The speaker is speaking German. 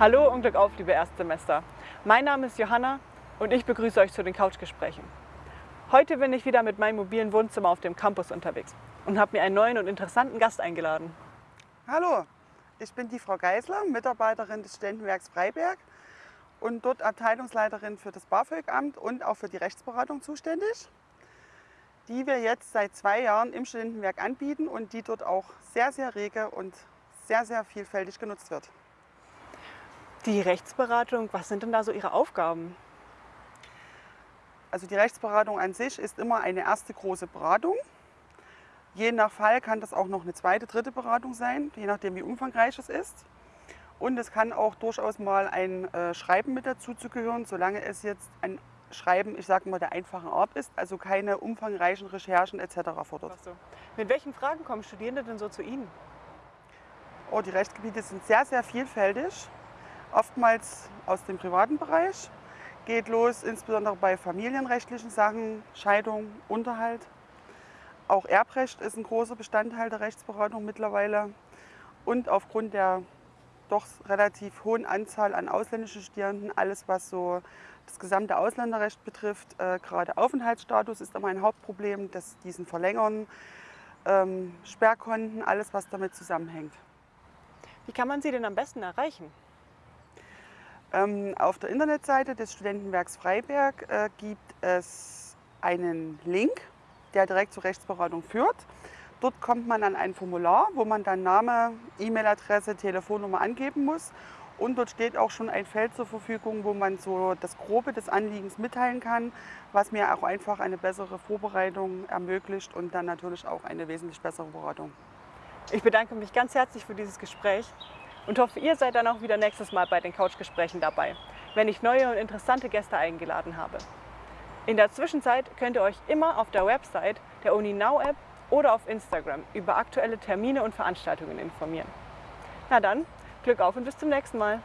Hallo und Glück auf, liebe Erstsemester. Mein Name ist Johanna und ich begrüße euch zu den Couchgesprächen. Heute bin ich wieder mit meinem mobilen Wohnzimmer auf dem Campus unterwegs und habe mir einen neuen und interessanten Gast eingeladen. Hallo, ich bin die Frau Geisler, Mitarbeiterin des Studentenwerks Freiberg und dort Abteilungsleiterin für das BAföG-Amt und auch für die Rechtsberatung zuständig, die wir jetzt seit zwei Jahren im Studentenwerk anbieten und die dort auch sehr, sehr rege und sehr, sehr vielfältig genutzt wird. Die Rechtsberatung, was sind denn da so Ihre Aufgaben? Also die Rechtsberatung an sich ist immer eine erste große Beratung. Je nach Fall kann das auch noch eine zweite, dritte Beratung sein, je nachdem wie umfangreich es ist. Und es kann auch durchaus mal ein äh, Schreiben mit dazu zu gehören, solange es jetzt ein Schreiben, ich sage mal, der einfachen Art ist, also keine umfangreichen Recherchen etc. fordert. So. Mit welchen Fragen kommen Studierende denn so zu Ihnen? Oh, die Rechtsgebiete sind sehr, sehr vielfältig, oftmals aus dem privaten Bereich. Geht los insbesondere bei familienrechtlichen Sachen, Scheidung, Unterhalt. Auch Erbrecht ist ein großer Bestandteil der Rechtsberatung mittlerweile. Und aufgrund der doch relativ hohen Anzahl an ausländischen Studierenden, alles was so das gesamte Ausländerrecht betrifft, äh, gerade Aufenthaltsstatus ist immer ein Hauptproblem, dass diesen verlängern, ähm, Sperrkonten, alles was damit zusammenhängt. Wie kann man Sie denn am besten erreichen? Ähm, auf der Internetseite des Studentenwerks Freiberg äh, gibt es einen Link, der direkt zur Rechtsberatung führt. Dort kommt man an ein Formular, wo man dann Name, E-Mail-Adresse, Telefonnummer angeben muss. Und dort steht auch schon ein Feld zur Verfügung, wo man so das Grobe des Anliegens mitteilen kann, was mir auch einfach eine bessere Vorbereitung ermöglicht und dann natürlich auch eine wesentlich bessere Beratung. Ich bedanke mich ganz herzlich für dieses Gespräch und hoffe, ihr seid dann auch wieder nächstes Mal bei den Couchgesprächen dabei, wenn ich neue und interessante Gäste eingeladen habe. In der Zwischenzeit könnt ihr euch immer auf der Website der UniNow App oder auf Instagram über aktuelle Termine und Veranstaltungen informieren. Na dann, Glück auf und bis zum nächsten Mal.